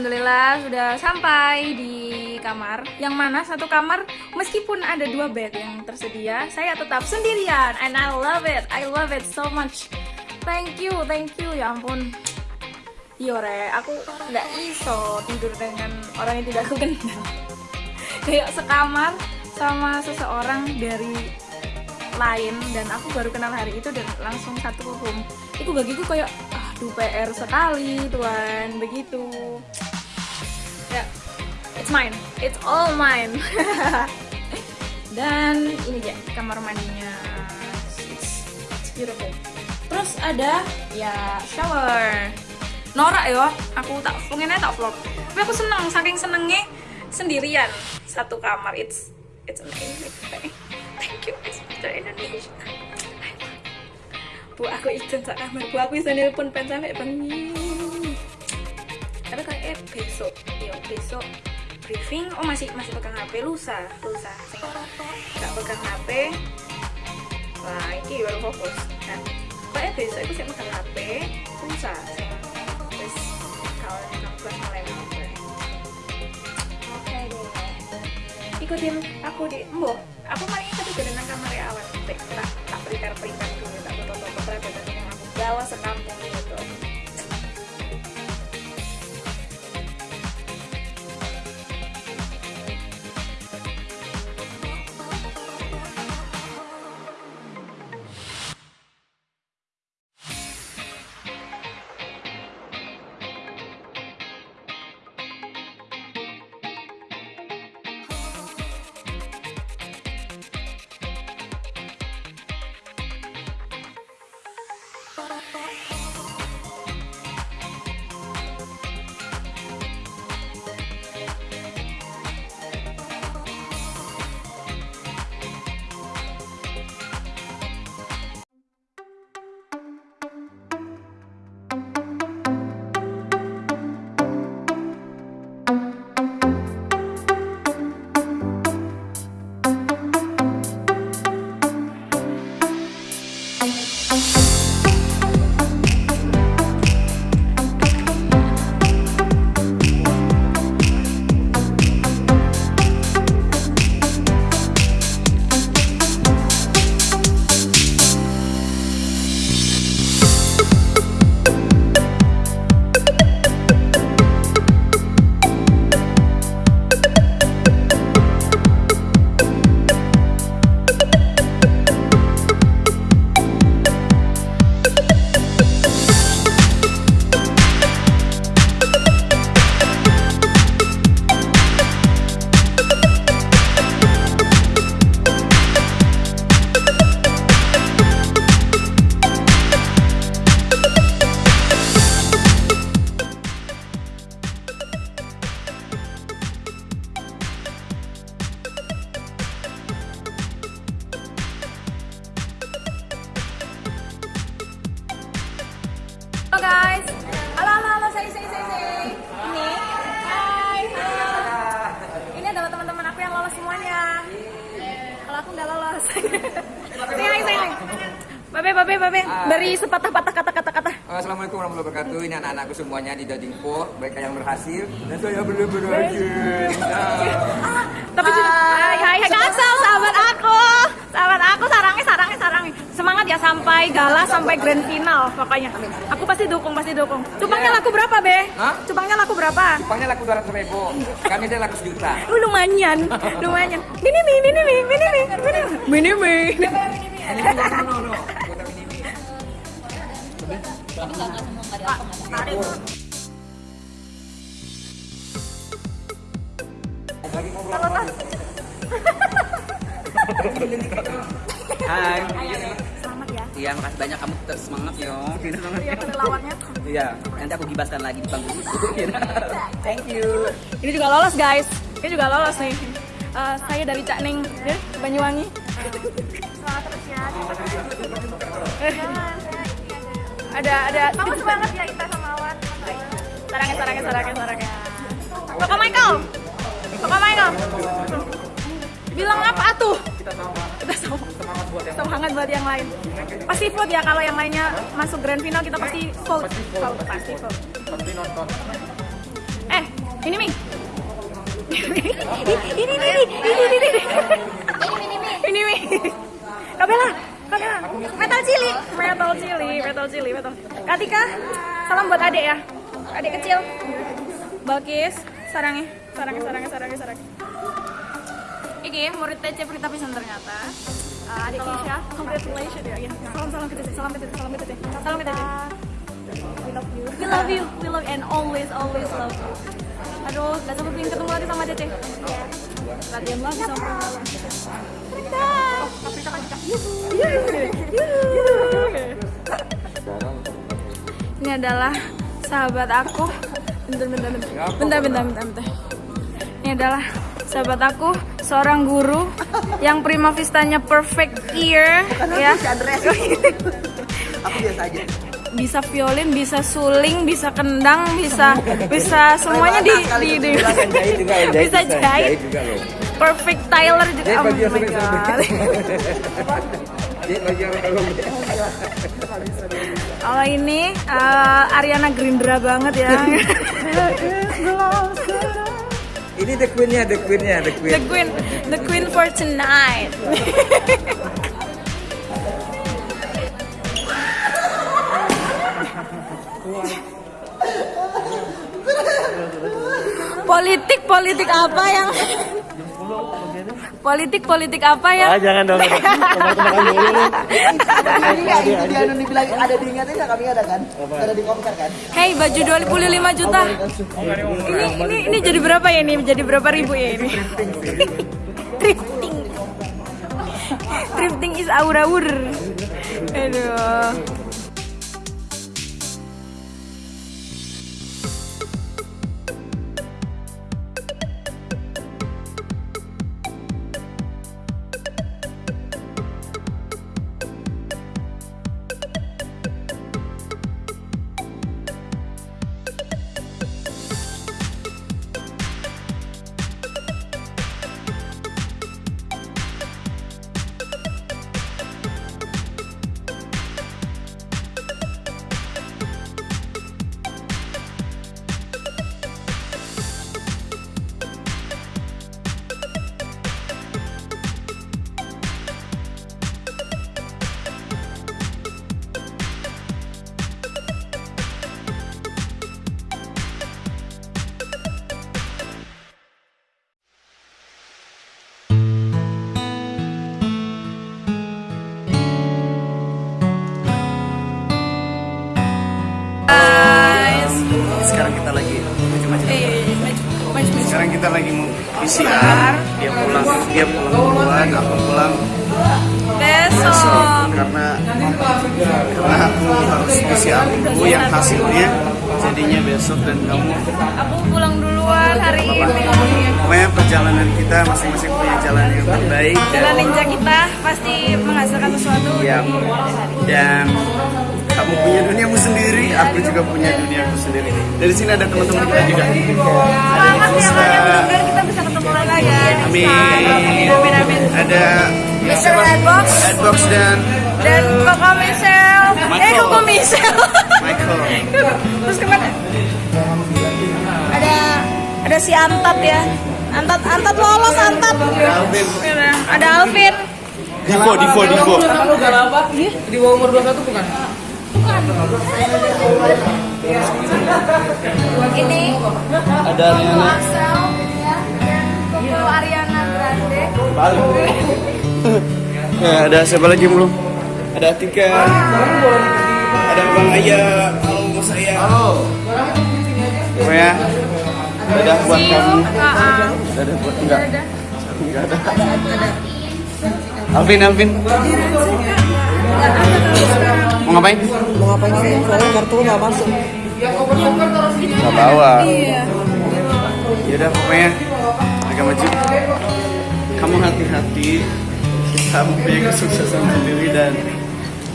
alhamdulillah sudah sampai di kamar. Yang mana satu kamar meskipun ada dua bed yang tersedia, saya tetap sendirian and I love it. I love it so much. Thank you, thank you. Ya ampun. Yore, aku nggak iso tidur dengan orang yang tidak aku kenal. Kayak sekamar sama seseorang dari lain dan aku baru kenal hari itu dan langsung satu room. Itu bagiku kayak aduh PR sekali tuan begitu. It's mine, it's all mine. dan ini dia kamar mandinya, it's, beautiful. Terus ada ya shower. Norak ya, aku tak pengennya tak vlog. Tapi aku seneng, saking senengnya sendirian satu kamar. It's it's amazing. Thank you, Miss Mr. Indonesia. Bu aku izin sak kamar, bu aku izin nelpon pen sampai bengi. Tapi kayak eh, besok, ya besok briefing. Oh masih masih pegang HP lusa, lusa. Nggak pegang HP. Wah, ini baru fokus. Nah, kayak besok aku sih pegang HP lusa. Sing terus kalau 16 November. Oke deh ikutin aku di mbok aku ikut juga dengan kamar awan tak tak prepare prepare dulu tak foto foto prepare yang aku bawa sekampung say hi say hi. Babe babe babe, beri sepatah-patah kata-kata kata. Assalamualaikum warahmatullahi wabarakatuh. Ini anak-anakku semuanya di Dodingpo, mereka yang berhasil dan saya belum berhasil. Nah, Tapi hai hai hai sahabat aku, sahabat aku sarangnya. Ya sampai gala sampai grand final pokoknya. Aku pasti dukung pasti dukung. Cupangnya laku berapa be? Hah? Cupangnya laku berapa? Cupangnya laku 200 ribu, kami saya laku sejuta. Uh, lumayan, lumayan. Mini mi, mini mi, mini mi, mini mi, mini mi. Ini ngobrol apa? Hai. Selamat ya. Iya, makasih banyak kamu tetap semangat yo. Iya, relawannya. Iya, nanti aku gibaskan lagi di panggung itu. Thank you. Ini juga lolos guys. Ini juga lolos nih. Eh, saya dari Cak Ning, ya, Banyuwangi. Semangat terus ya. ada ada kamu semangat ya Ita sama Awan. Sarangnya sarangnya sarangnya sarangnya. Koko Michael. Koko Michael. Bilang apa tuh? Kita sama Kita sama. semangat buat yang Semangat buat yang lain. Pasti vote ya kalau yang lainnya masuk grand final kita pasti vote. Pasti vote, pasti vote. pasti nonton. Eh, Ini Ming. ini ini ini ini ini ini. Ini Ming. Kabela, Kabela. Metal cili, metal cili, metal cili, metal. Katika, salam buat adik ya. Adik kecil. Balkis, sarangnya, sarangnya, sarangnya, sarangnya, sarangnya. Iki murid TC Prita Pisan ternyata. Uh, adik Kisha, congratulations ya. Iya. Salam salam ke TC, salam ke TC, salam ke TC. Salam ke TC. We love you. We love you. We love and always always love you. Aduh, gak sabar pengen ketemu lagi sama Tete. Latihan lagi sama Prita. Prita kan cakep. Ini adalah sahabat aku. Bentar, bentar, bentar. Bentar, bentar, bentar, bentar. Ini adalah sahabat aku, seorang guru yang prima vistanya perfect ear, ya. Aku biasa aja. Bisa violin, bisa suling, bisa kendang, bisa bisa semuanya di di, di juga bisa jahit. Perfect Tyler juga. Oh my god. Kalau ini eh, Ariana Grindra banget ya. Ini the queen-nya, the queen-nya, the queen. the queen, the queen for tonight. politik politik apa yang politik politik apa yang Ah, jangan dong. Dulu nih. Iya, itu dia anu dibilang ada diingatnya nggak kami ada kan? Ada di konser kan? Hey baju 25 juta. Ini ini ini jadi berapa ya ini? Jadi berapa ribu ya ini? Thrifting thrifting. Is aur-aur aduh kita lagi mau PCR. Dia pulang, dia pulang duluan, aku pulang. Besok. Karena karena aku harus PCR dulu yang hasilnya. Jadinya besok dan kamu. Aku pulang duluan hari ini. Pokoknya perjalanan kita masing-masing punya jalan yang terbaik. Jalan ninja kita pasti menghasilkan sesuatu. Ya. hari dan kamu punya duniamu sendiri, aku juga punya duniaku sendiri. Dari sini ada teman-teman kita juga. Ya Kak, ya kita bisa ketemu lagi ya Amin. Amin amin Ada Mr. Redbox Adbox dan dan Koko Michelle eh Michael. Koko Michelle Michael. terus ke mana ada ada si Antat ya Antat Antat lolos Antat Alvin. ada Alvin Divo, Divo, Divo. Di bawah umur 21 bukan? Ini Ada ya dan Koko Ariana Grande Ya, ada siapa lagi belum? Ada Tika. Ada Bang Aya. Halo Bos Aya. Halo. Pokoknya dadah buat see you kamu. Dadah buat enggak. Enggak ada. Alvin, Alvin. Mau ngapain? Mau ngapain sih? Soalnya kartu nggak masuk. Gak bawa. iya Yaudah pokoknya agak maju. Kamu hati-hati. Kamu punya kesuksesan sendiri dan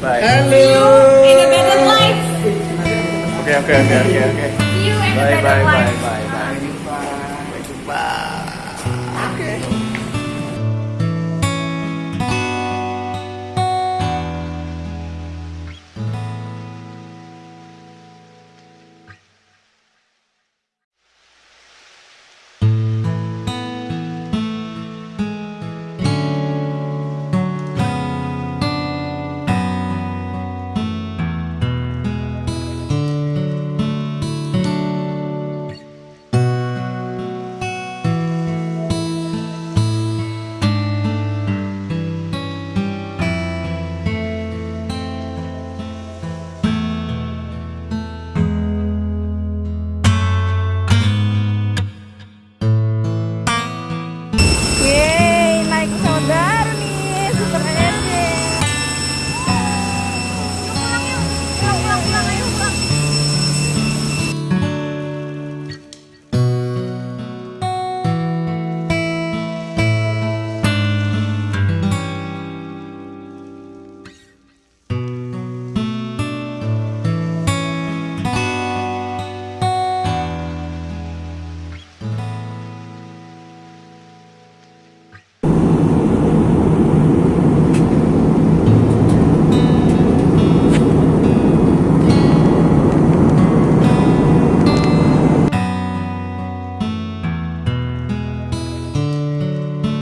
bye. ini better life Oke oke oke oke oke. you in a Bye bye bye bye bye.